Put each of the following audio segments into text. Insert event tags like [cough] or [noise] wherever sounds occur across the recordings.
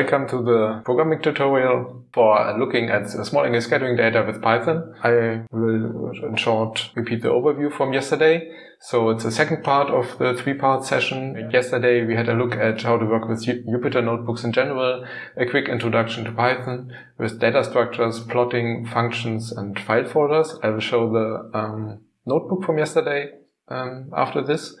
Welcome to the programming tutorial for looking at small angle scattering data with Python. I will in short repeat the overview from yesterday. So it's the second part of the three-part session. Yesterday we had a look at how to work with Jupyter notebooks in general, a quick introduction to Python with data structures, plotting, functions, and file folders. I will show the um, notebook from yesterday um, after this.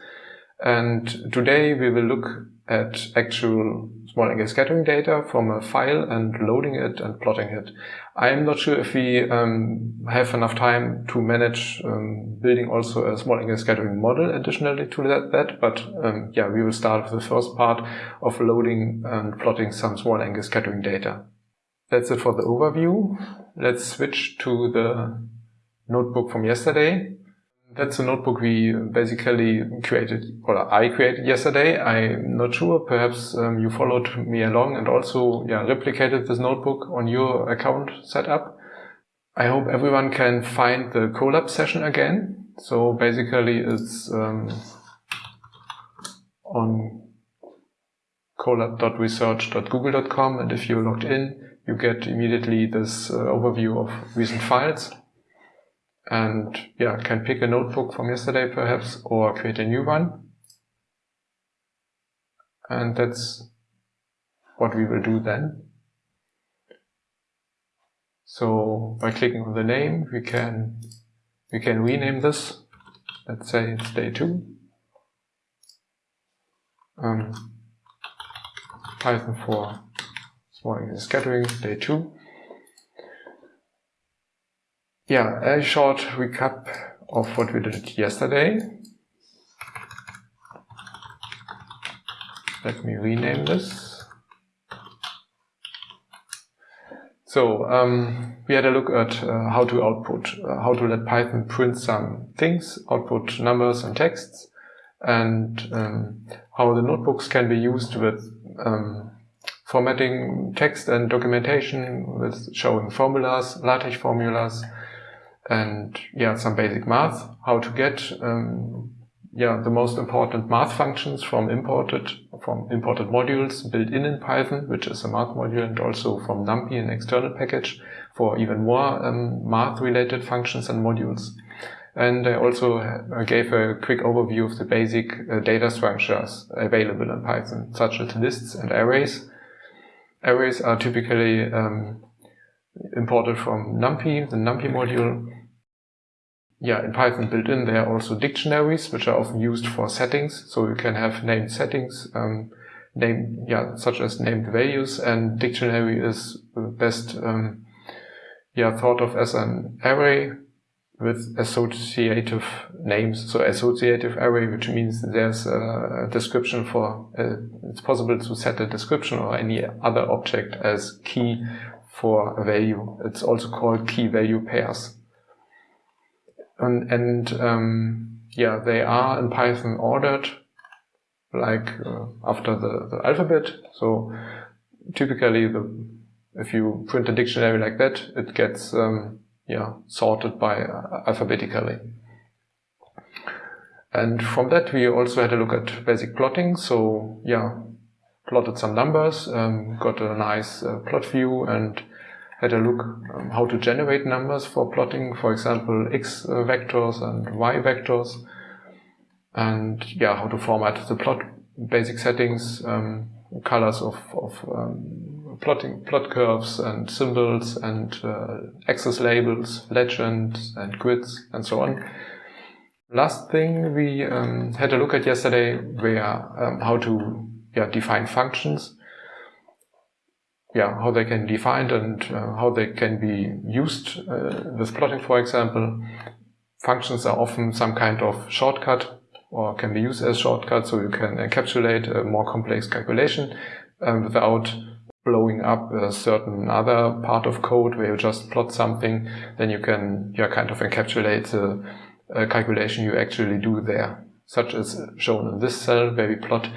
And today we will look at actual small angle scattering data from a file and loading it and plotting it. I'm not sure if we um, have enough time to manage um, building also a small angle scattering model additionally to that, that but um, yeah, we will start with the first part of loading and plotting some small angle scattering data. That's it for the overview. Let's switch to the notebook from yesterday. That's a notebook we basically created, or I created yesterday. I'm not sure, perhaps um, you followed me along and also yeah, replicated this notebook on your account setup. I hope everyone can find the Colab session again. So basically it's um, on colab.research.google.com and if you're logged in, you get immediately this uh, overview of recent files and yeah, can pick a notebook from yesterday perhaps or create a new one. And that's what we will do then. So by clicking on the name, we can we can rename this. Let's say it's day two. Um, Python for scattering day two yeah, a short recap of what we did yesterday. Let me rename this. So um, we had a look at uh, how to output, uh, how to let Python print some things, output numbers and texts, and um, how the notebooks can be used with um, formatting text and documentation, with showing formulas, LaTeX formulas, and yeah, some basic math, how to get um, yeah the most important math functions from imported from imported modules built in in Python, which is a math module, and also from NumPy, an external package for even more um, math-related functions and modules. And I also uh, gave a quick overview of the basic uh, data structures available in Python, such as lists and arrays. Arrays are typically um, imported from NumPy, the NumPy module, yeah, in Python built in, there are also dictionaries, which are often used for settings. So you can have named settings, um, name, yeah, such as named values, and dictionary is best, um, yeah, thought of as an array with associative names. So associative array, which means there's a description for, uh, it's possible to set a description or any other object as key for a value. It's also called key value pairs. And, and um, yeah, they are in Python ordered like uh, after the, the alphabet. So typically the, if you print a dictionary like that, it gets um, yeah sorted by uh, alphabetically. And from that we also had a look at basic plotting. So yeah, plotted some numbers, um, got a nice uh, plot view and had a look um, how to generate numbers for plotting, for example, x uh, vectors and y vectors, and yeah, how to format the plot basic settings, um, colors of, of um, plotting plot curves and symbols and uh, axis labels, legends and grids and so on. Last thing we um, had a look at yesterday were um, how to yeah, define functions yeah, how they can be defined and uh, how they can be used uh, with plotting, for example. Functions are often some kind of shortcut or can be used as shortcut, so you can encapsulate a more complex calculation um, without blowing up a certain other part of code where you just plot something, then you can yeah, kind of encapsulate the uh, calculation you actually do there, such as shown in this cell where we plot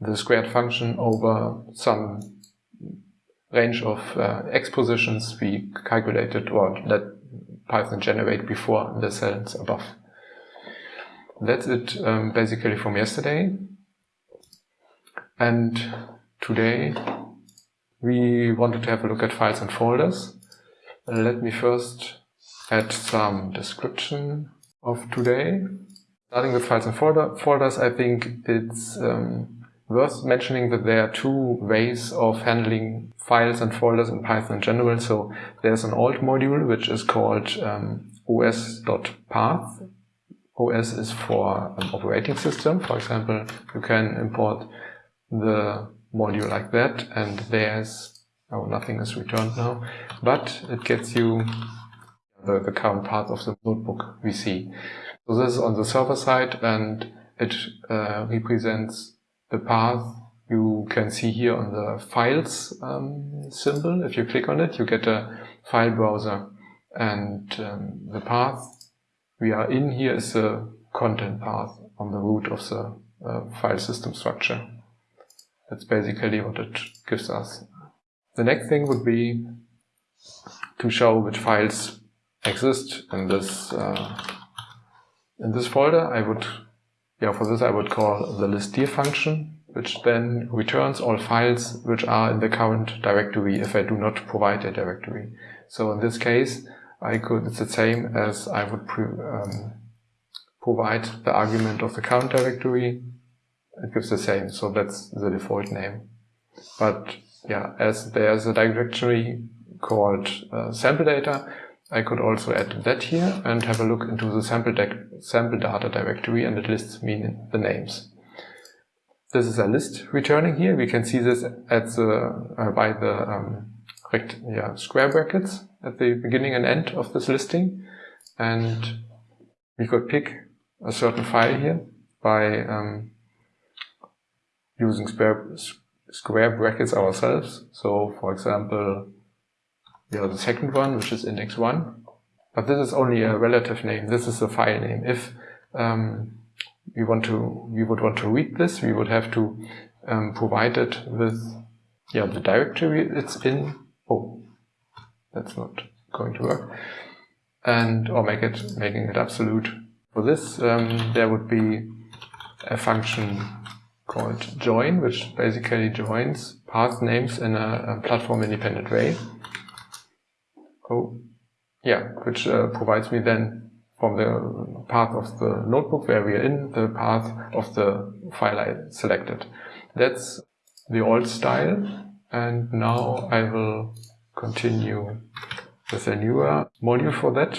the squared function over some range of uh, x positions we calculated or let Python generate before the cells above. That's it um, basically from yesterday. And today we wanted to have a look at files and folders. Let me first add some description of today. Starting with files and folder, folders, I think it's um, worth mentioning that there are two ways of handling files and folders in Python in general. So there's an alt module, which is called um, os.path. OS is for operating system. For example, you can import the module like that and there's, oh, nothing is returned now, but it gets you the, the current path of the notebook we see. So this is on the server side and it uh, represents the path you can see here on the files um, symbol. If you click on it, you get a file browser and um, the path we are in here is the content path on the root of the uh, file system structure. That's basically what it gives us. The next thing would be to show which files exist in this uh, in this folder. I would, yeah, for this I would call the listdir function, which then returns all files which are in the current directory if I do not provide a directory. So in this case, I could, it's the same as I would um, provide the argument of the current directory it gives the same. So that's the default name. But yeah, as there's a directory called uh, sample data, I could also add that here and have a look into the sample, sample data directory and it lists me the names. This is a list returning here. We can see this at the, uh, by the um, yeah, square brackets at the beginning and end of this listing. And we could pick a certain file here by um, using square, square brackets ourselves. So for example, we have the second one, which is index one, but this is only a relative name. This is the file name. If um, we want to, we would want to read this, we would have to um, provide it with, yeah, the directory it's in. Oh, that's not going to work. And, or make it, making it absolute. For this, um, there would be a function called join, which basically joins path names in a, a platform independent way. Oh, yeah, which uh, provides me then from the path of the notebook where we are in, the path of the file I selected. That's the old style. And now I will continue with a newer module for that.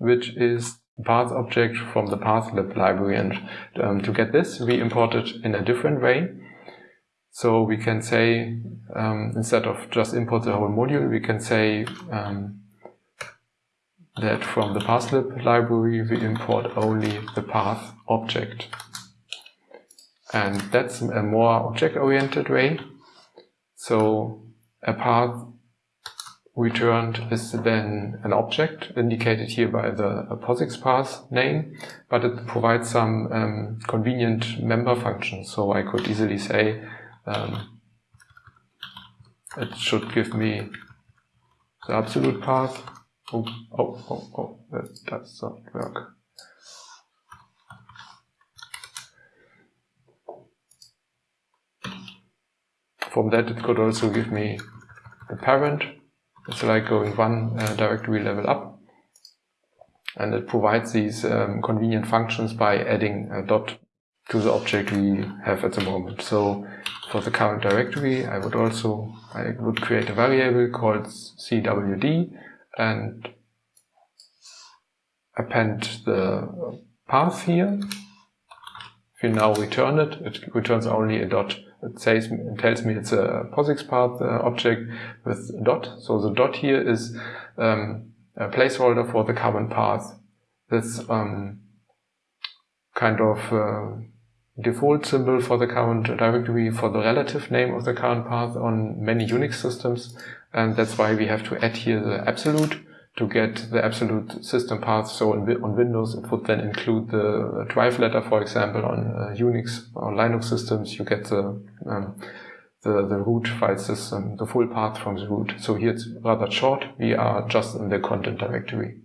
which is path object from the pathlib library. And um, to get this, we import it in a different way. So we can say, um, instead of just import the whole module, we can say um, that from the pathlib library, we import only the path object. And that's a more object-oriented way. So a path returned is then an object indicated here by the POSIX path name, but it provides some um, convenient member functions. So I could easily say um, it should give me the absolute path. Oh, oh, oh, oh, that does not work. From that, it could also give me the parent it's like going one uh, directory level up. And it provides these um, convenient functions by adding a dot to the object we have at the moment. So for the current directory, I would also, I would create a variable called cwd and append the path here. If you now return it, it returns only a dot it says, it tells me it's a POSIX path uh, object with a dot. So the dot here is um, a placeholder for the current path. This um, kind of uh, default symbol for the current directory for the relative name of the current path on many Unix systems. And that's why we have to add here the absolute to get the absolute system path. So on Windows, it would then include the drive letter, for example, on uh, Unix or Linux systems, you get the, um, the, the root file system, the full path from the root. So here it's rather short. We are just in the content directory.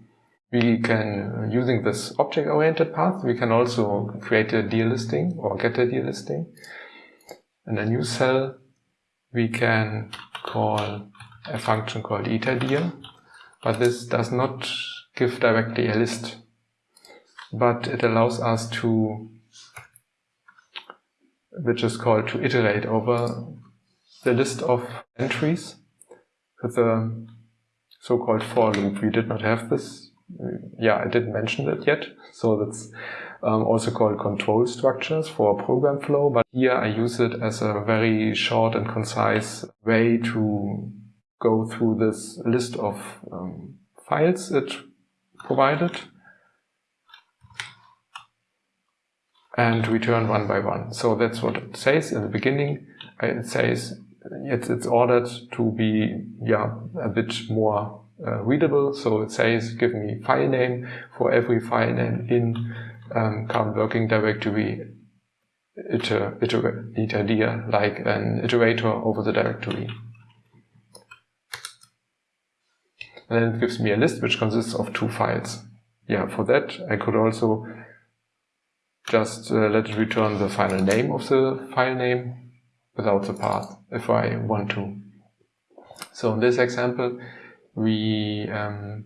we can, using this object-oriented path, we can also create a delisting or get a delisting. In a new cell, we can call a function called iterdir, but this does not give directly a list, but it allows us to, which is called to iterate over the list of entries with a so-called for loop. We did not have this. Yeah, I didn't mention it yet. So that's um, also called control structures for program flow. But here I use it as a very short and concise way to go through this list of um, files it provided and return one by one. So that's what it says in the beginning. It says it's, it's ordered to be yeah a bit more uh, readable. So it says give me file name for every file name in um, current working directory iter, iter, iter, like an iterator over the directory. And then it gives me a list which consists of two files. Yeah, for that I could also just uh, let it return the final name of the file name without the path if I want to. So in this example, we um,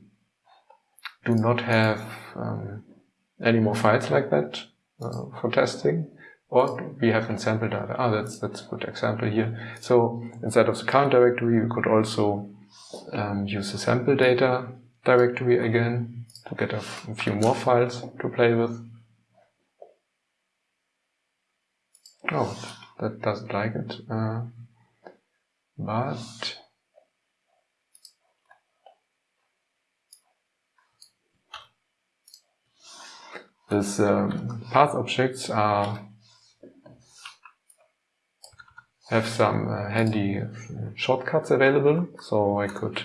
do not have um, any more files like that uh, for testing. Or we have in sample data. Ah, that's, that's a good example here. So instead of the current directory, we could also um, use the sample data directory again to get a, few more files to play with. Oh, that doesn't like it. Uh, but these um, path objects are have some uh, handy shortcuts available, so I could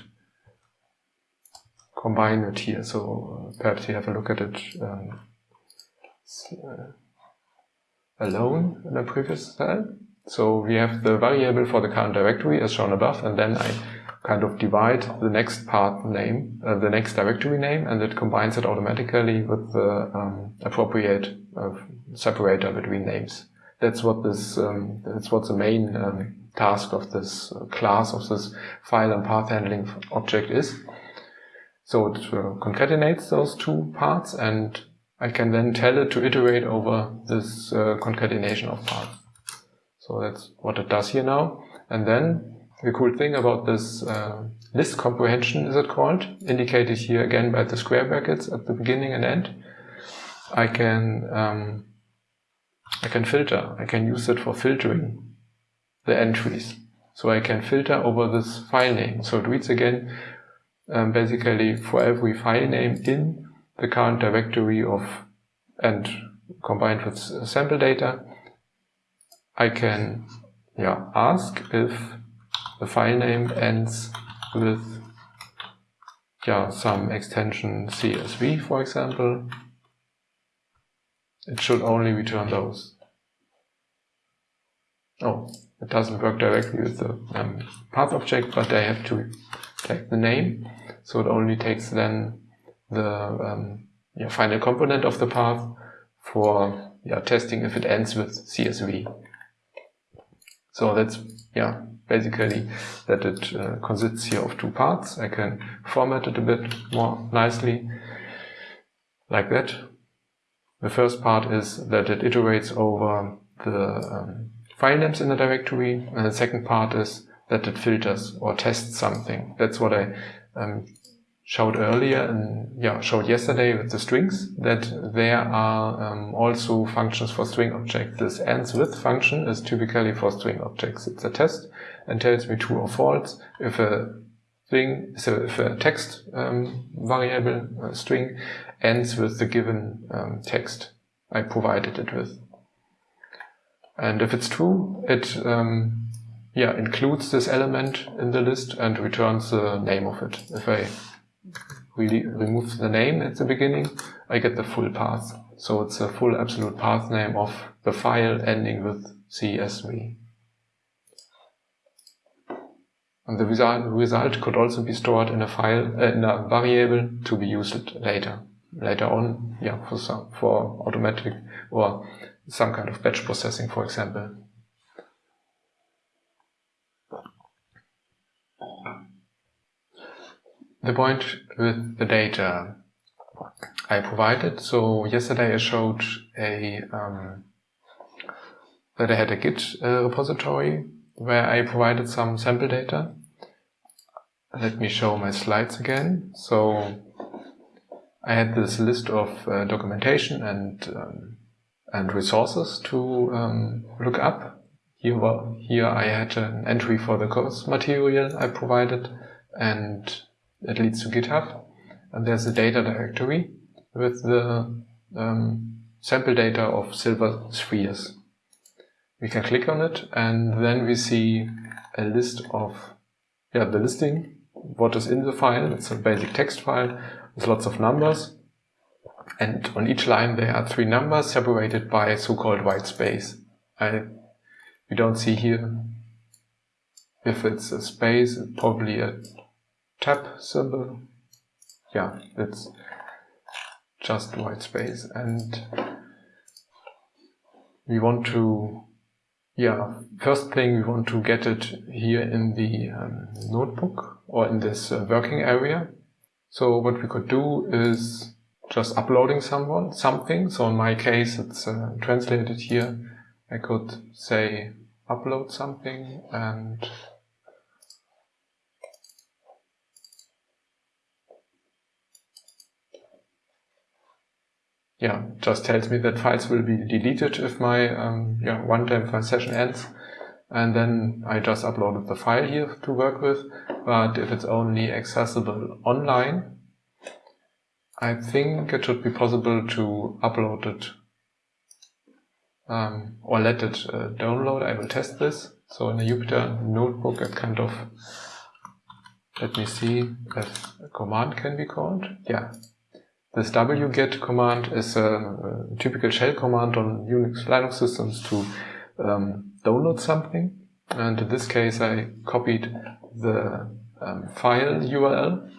combine it here. So uh, perhaps you have a look at it um, uh, alone in the previous cell. So we have the variable for the current directory as shown above, and then I kind of divide the next path name, uh, the next directory name, and it combines it automatically with the um, appropriate uh, separator between names. That's what this, um, that's what the main um, task of this uh, class of this file and path handling object is. So it uh, concatenates those two parts and I can then tell it to iterate over this uh, concatenation of parts. So that's what it does here now. And then the cool thing about this uh, list comprehension is it called, indicated here again by the square brackets at the beginning and end. I can um, I can filter. I can use it for filtering the entries. So I can filter over this file name. So it reads again um, basically for every file name in the current directory of and combined with sample data, I can yeah, ask if the file name ends with yeah, some extension CSV, for example. It should only return those. Oh, it doesn't work directly with the um, path object, but I have to take the name. So it only takes then the um, yeah, final component of the path for yeah, testing if it ends with CSV. So that's yeah basically that it uh, consists here of two parts. I can format it a bit more nicely like that. The first part is that it iterates over the um, file names in the directory, and the second part is that it filters or tests something. That's what I um, showed earlier and yeah, showed yesterday with the strings, that there are um, also functions for string objects. This ends with function is typically for string objects. It's a test and tells me true or false if a string, so if a text um, variable uh, string ends with the given um, text I provided it with. And if it's true, it um, yeah includes this element in the list and returns the name of it. If I really remove the name at the beginning, I get the full path. So it's a full absolute path name of the file ending with CSV. And the result, could also be stored in a file, uh, in a variable to be used later. Later on, yeah, for some, for automatic or some kind of batch processing, for example. The point with the data I provided. So yesterday I showed a um, that I had a Git uh, repository where I provided some sample data. Let me show my slides again. So I had this list of uh, documentation and um, and resources to um, look up. Here, here I had an entry for the course material I provided, and it leads to GitHub. And there's a data directory with the um, sample data of silver spheres. We can click on it and then we see a list of, yeah, the listing, what is in the file. It's a basic text file with lots of numbers. And on each line there are three numbers separated by so-called white space. I, we don't see here if it's a space, probably a tab symbol. Yeah, it's just white space and we want to yeah first thing we want to get it here in the um, notebook or in this uh, working area so what we could do is just uploading someone something so in my case it's uh, translated here I could say upload something and yeah, just tells me that files will be deleted if my um, yeah, one-time file session ends. And then I just uploaded the file here to work with. But if it's only accessible online, I think it should be possible to upload it um, or let it uh, download. I will test this. So in a Jupyter notebook, it kind of, let me see if a command can be called. Yeah, this wget command is a, a, typical shell command on Unix Linux systems to um, download something. And in this case, I copied the um, file URL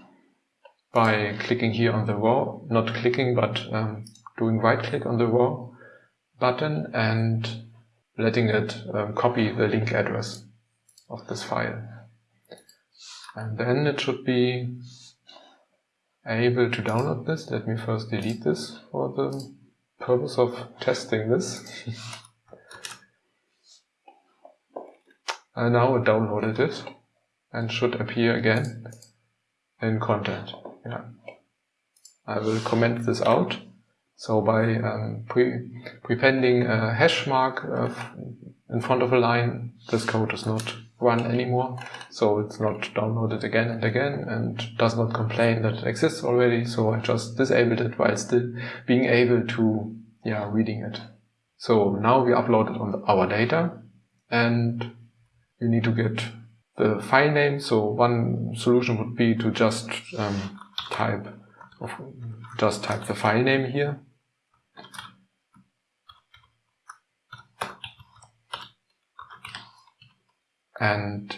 by clicking here on the raw, not clicking, but um, doing right click on the raw button and letting it um, copy the link address of this file. And then it should be able to download this. Let me first delete this for the purpose of testing this. [laughs] and now downloaded it and should appear again in content. Yeah. I will comment this out. So by um, pre prepending a hash mark uh, in front of a line, this code is not run anymore. So it's not downloaded again and again and does not complain that it exists already. So I just disabled it while still being able to, yeah, reading it. So now we uploaded on our data and you need to get the file name. So one solution would be to just um, type, just type the file name here And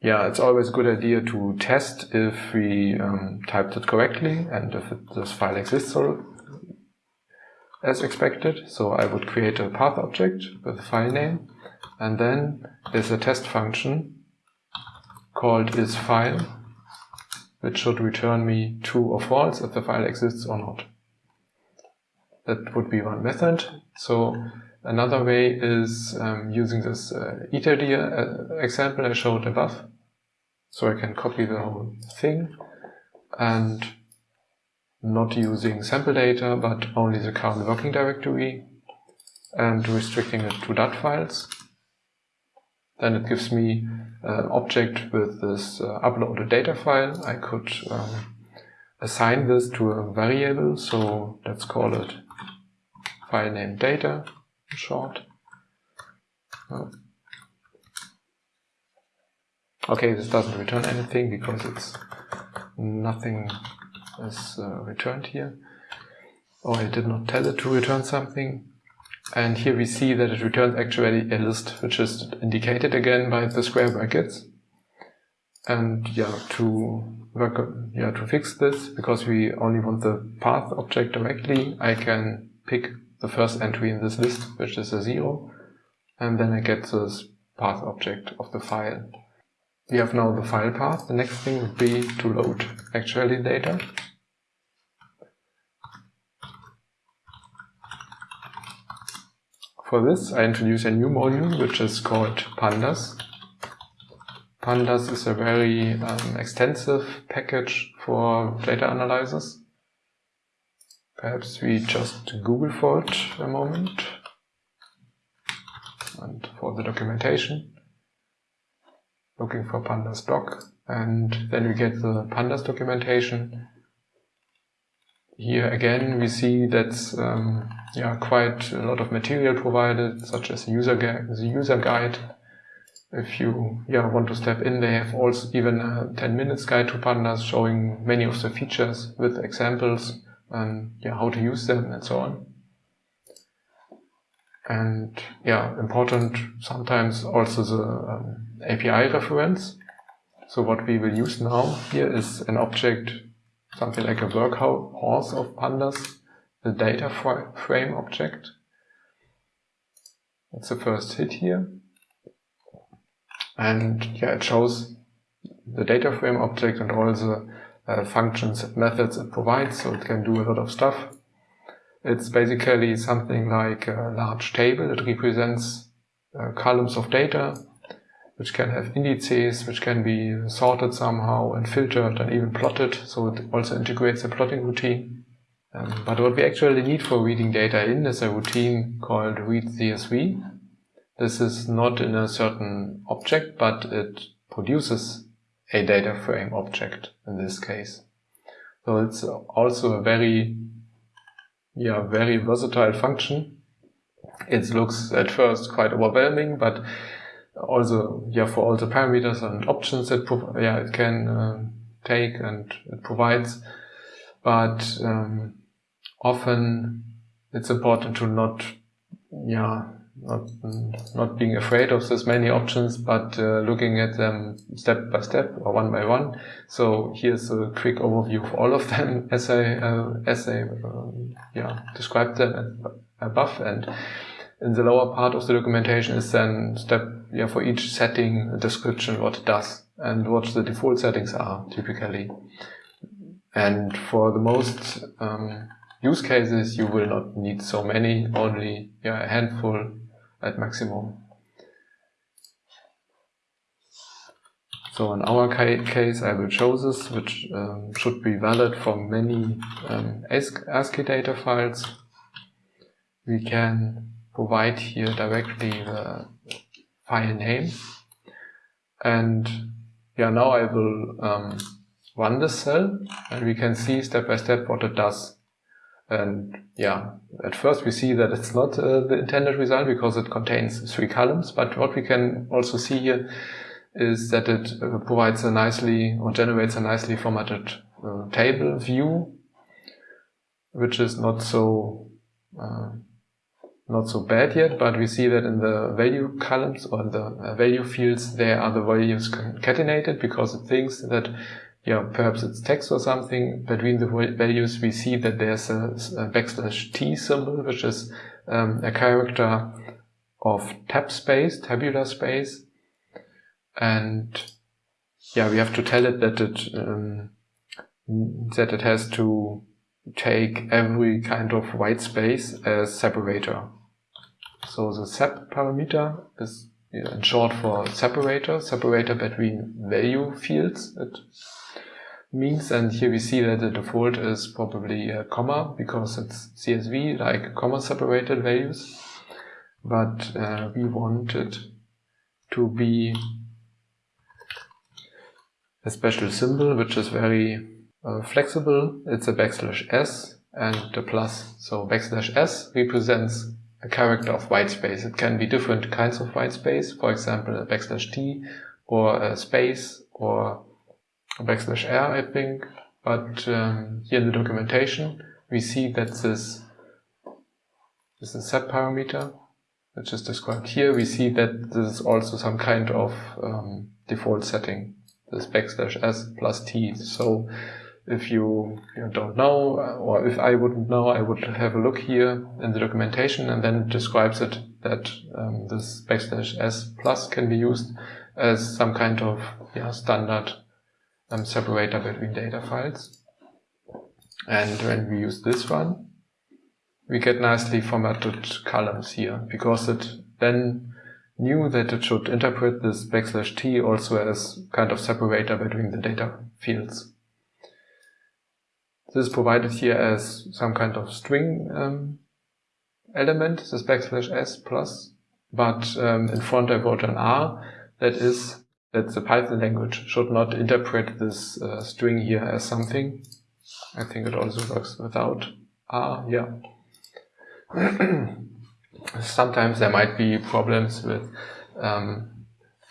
yeah, it's always a good idea to test if we um, typed it correctly and if it, this file exists as expected. So I would create a path object with a file name and then there's a test function called isFile which should return me true or false if the file exists or not. That would be one method. So Another way is um, using this uh, uh, example I showed above. So I can copy the whole thing and not using sample data, but only the current working directory and restricting it to .dat files. Then it gives me an object with this uh, uploaded data file. I could um, assign this to a variable, so let's call it file name data short. Oh. Okay, this doesn't return anything because it's nothing is uh, returned here. Oh, I did not tell it to return something. And here we see that it returns actually a list, which is indicated again by the square brackets. And yeah, to work, yeah, to fix this, because we only want the path object directly, I can pick the first entry in this list, which is a zero, and then I get this path object of the file. We have now the file path. The next thing would be to load actually data. For this, I introduce a new module, which is called pandas. Pandas is a very um, extensive package for data analysis. Perhaps we just Google for it a moment and for the documentation. Looking for pandas doc and then we get the pandas documentation. Here again we see that's um, yeah, quite a lot of material provided such as the user, the user guide if you yeah, want to step in, they have also even a 10 minutes guide to pandas showing many of the features with examples and yeah, how to use them and so on. And yeah, important sometimes also the um, API reference. So what we will use now here is an object, something like a workhorse of pandas, the data frame object. That's the first hit here. And yeah, it shows the data frame object and all the uh, functions and methods it provides, so it can do a lot of stuff. It's basically something like a large table. It represents uh, columns of data, which can have indices, which can be sorted somehow and filtered and even plotted. So it also integrates a plotting routine. Um, but what we actually need for reading data in is a routine called read CSV. This is not in a certain object, but it produces a data frame object in this case. So it's also a very, yeah, very versatile function. It looks at first quite overwhelming, but also, yeah, for all the parameters and options it, yeah, it can uh, take and it provides. But um, often it's important to not, yeah, not, not being afraid of this many options, but uh, looking at them step by step or one by one. So here's a quick overview of all of them [laughs] as I, uh, as I uh, yeah, described them above. And in the lower part of the documentation is then step yeah, for each setting a description what it does and what the default settings are typically. And for the most um, use cases, you will not need so many, only yeah, a handful at maximum. So in our case, I will show this, which um, should be valid for many um, ASCII data files. We can provide here directly the file name. And yeah, now I will um, run this cell and we can see step by step what it does. And yeah, at first we see that it's not uh, the intended result because it contains three columns, but what we can also see here is that it uh, provides a nicely or generates a nicely formatted uh, table view, which is not so uh, not so bad yet, but we see that in the value columns or the uh, value fields, there are the values concatenated because it thinks that yeah, perhaps it's text or something. Between the values, we see that there's a, a backslash t symbol, which is um, a character of tab space, tabular space. And yeah, we have to tell it that it, um, that it has to take every kind of white space as separator. So the sep parameter is in short for separator, separator between value fields. Means. And here we see that the default is probably a comma because it's CSV, like comma separated values. But uh, we want it to be a special symbol, which is very uh, flexible. It's a backslash s and a plus. So backslash s represents a character of white space. It can be different kinds of white space, for example, a backslash t or a space or backslash r, I think. But um, here in the documentation, we see that this is a sep parameter, which is described here. We see that this is also some kind of um, default setting, this backslash s plus t. So if you, you don't know, or if I wouldn't know, I would have a look here in the documentation and then it describes it that um, this backslash s plus can be used as some kind of yeah, standard um, separator between data files. And when we use this one, we get nicely formatted columns here because it then knew that it should interpret this backslash t also as kind of separator between the data fields. This is provided here as some kind of string um, element, this backslash s plus, but um, in front I wrote an r, that is that the Python language should not interpret this uh, string here as something. I think it also works without R, yeah. [clears throat] Sometimes there might be problems with um,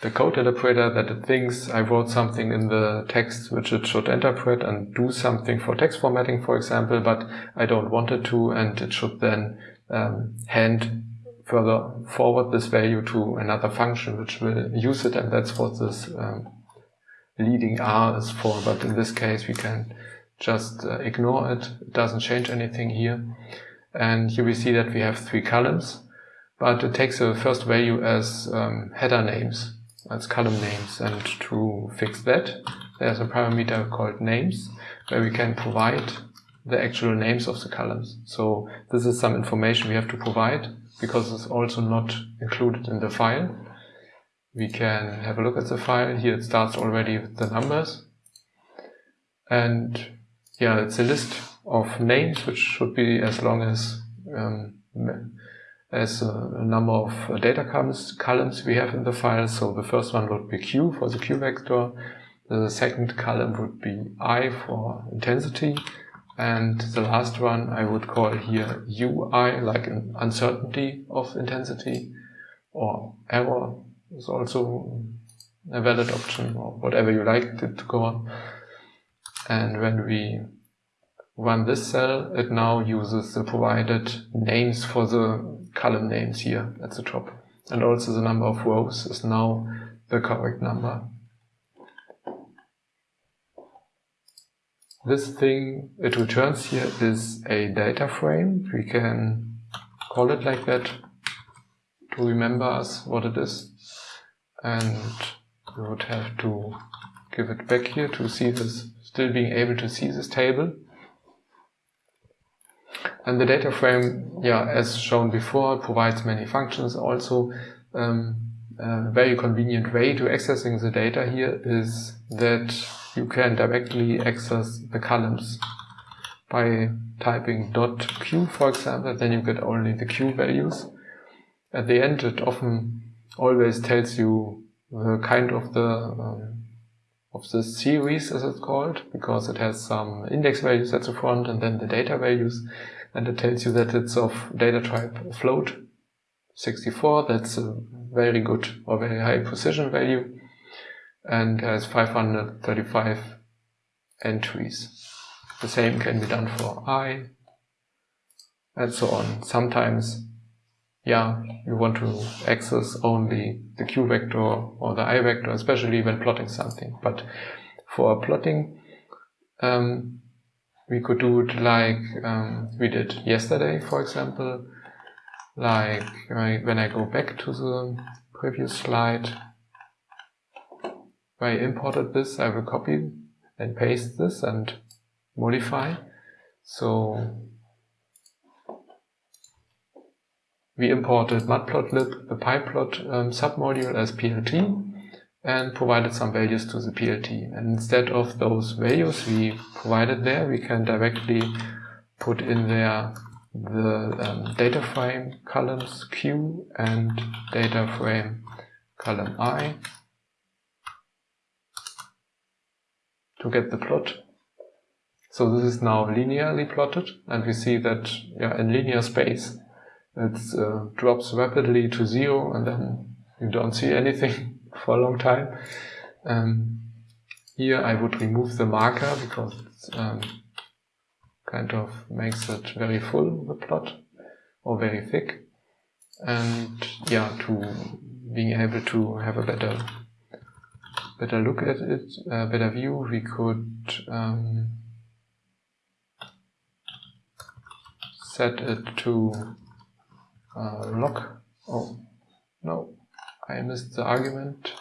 the code interpreter that it thinks I wrote something in the text which it should interpret and do something for text formatting, for example, but I don't want it to, and it should then um, hand further forward this value to another function which will use it and that's what this um, leading R is for. But in this case we can just uh, ignore it. It doesn't change anything here. And here we see that we have three columns, but it takes the first value as um, header names, as column names. And to fix that, there's a parameter called names where we can provide the actual names of the columns. So this is some information we have to provide because it's also not included in the file. We can have a look at the file. Here it starts already with the numbers. And yeah, it's a list of names which should be as long as um, as a number of data columns, columns we have in the file. So the first one would be Q for the Q vector. The second column would be I for intensity. And the last one I would call here UI, like an uncertainty of intensity or error is also a valid option or whatever you like it to go on. And when we run this cell, it now uses the provided names for the column names here at the top. And also the number of rows is now the correct number. This thing it returns here is a data frame. We can call it like that to remember us what it is. And we would have to give it back here to see this, still being able to see this table. And the data frame, yeah, as shown before, provides many functions. Also, um, a very convenient way to accessing the data here is that you can directly access the columns by typing dot q, for example, then you get only the q values. At the end, it often always tells you the kind of the um, of the series, as it's called, because it has some index values at the front and then the data values, and it tells you that it's of data type float 64. That's a very good or very high precision value and has 535 entries. The same can be done for i and so on. Sometimes, yeah, you want to access only the q vector or the i vector, especially when plotting something. But for plotting, um, we could do it like um, we did yesterday, for example. Like when I go back to the previous slide, I imported this, I will copy and paste this and modify. So we imported matplotlib, the pyplot um, submodule as PLT and provided some values to the PLT. And instead of those values we provided there, we can directly put in there the um, data frame columns Q and data frame column I to get the plot. So this is now linearly plotted and we see that yeah, in linear space it uh, drops rapidly to zero and then you don't see anything [laughs] for a long time. Um, here I would remove the marker because it um, kind of makes it very full, the plot. or very thick. And yeah, to being able to have a better better look at it, a better view, we could um, set it to uh, lock. Oh, no, I missed the argument.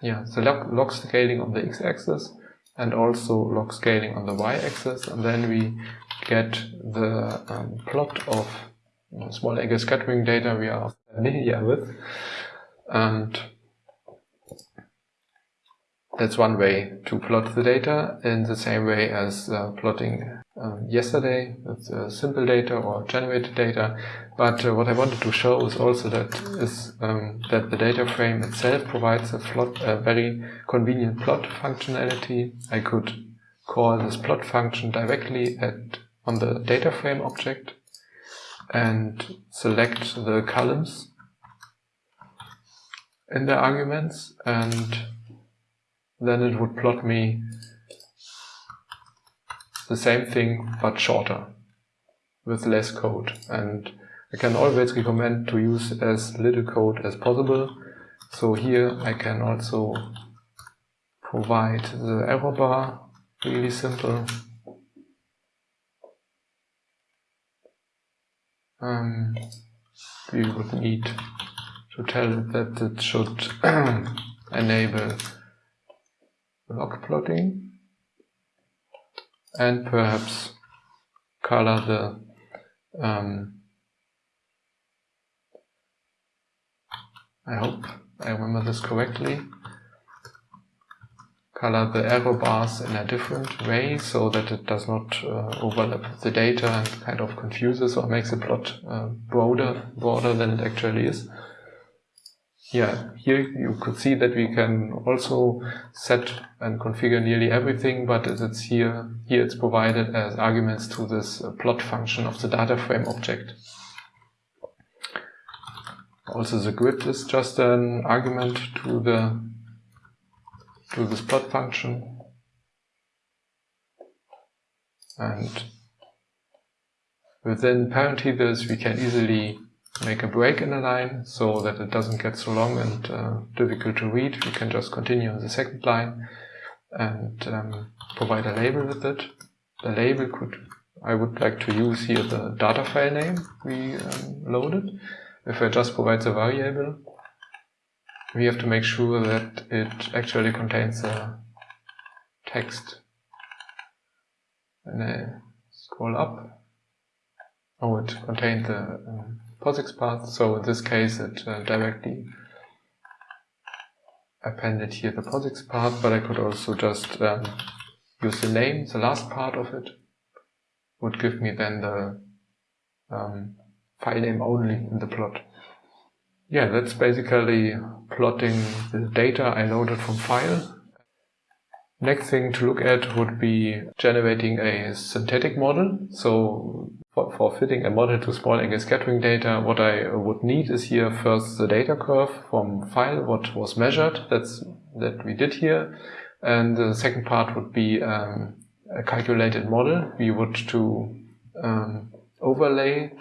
Yeah, so log, log scaling on the x-axis and also log scaling on the y-axis and then we get the um, plot of small angle scattering data we are familiar with and that's one way to plot the data in the same way as uh, plotting um, yesterday with uh, simple data or generated data. But uh, what I wanted to show is also that is um, that the data frame itself provides a, plot, a very convenient plot functionality. I could call this plot function directly at on the data frame object and select the columns in the arguments and then it would plot me the same thing but shorter with less code. And I can always recommend to use as little code as possible. So here I can also provide the error bar really simple um, we would need to tell it that it should [clears throat] enable log plotting and perhaps color the um, I hope I remember this correctly color the error bars in a different way so that it does not uh, overlap the data and kind of confuses or makes the plot uh, broader broader than it actually is yeah, here you could see that we can also set and configure nearly everything, but it's here, here it's provided as arguments to this uh, plot function of the data frame object. Also the grid is just an argument to the to this plot function. And within parent parentheses we can easily make a break in a line so that it doesn't get so long and uh, difficult to read. We can just continue on the second line and um, provide a label with it. The label could, I would like to use here the data file name we um, loaded. If I just provide the variable, we have to make sure that it actually contains a text. And I scroll up. Oh, it contained the um, POSIX path. So in this case, it uh, directly appended here the POSIX path, but I could also just um, use the name, the last part of it would give me then the um, file name only in the plot. Yeah, that's basically plotting the data I loaded from file. Next thing to look at would be generating a synthetic model. So for, for fitting a model to small angle scattering data, what I would need is here first the data curve from file, what was measured, that's that we did here. And the second part would be um, a calculated model. We would to um, overlay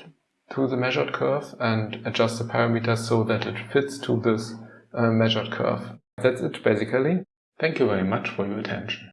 to the measured curve and adjust the parameters so that it fits to this measured curve. That's it basically. Thank you very much for your attention.